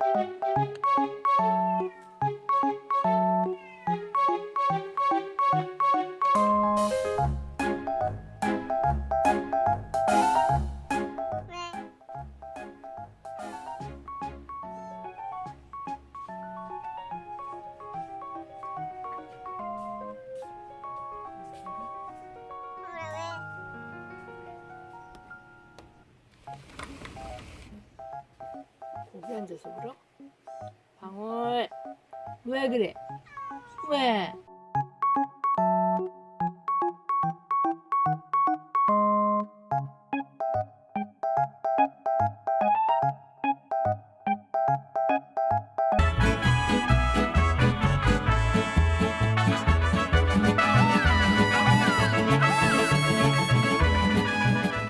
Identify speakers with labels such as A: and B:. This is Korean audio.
A: Música 거기 앉아서 울어? 방울 왜 그래? 왜?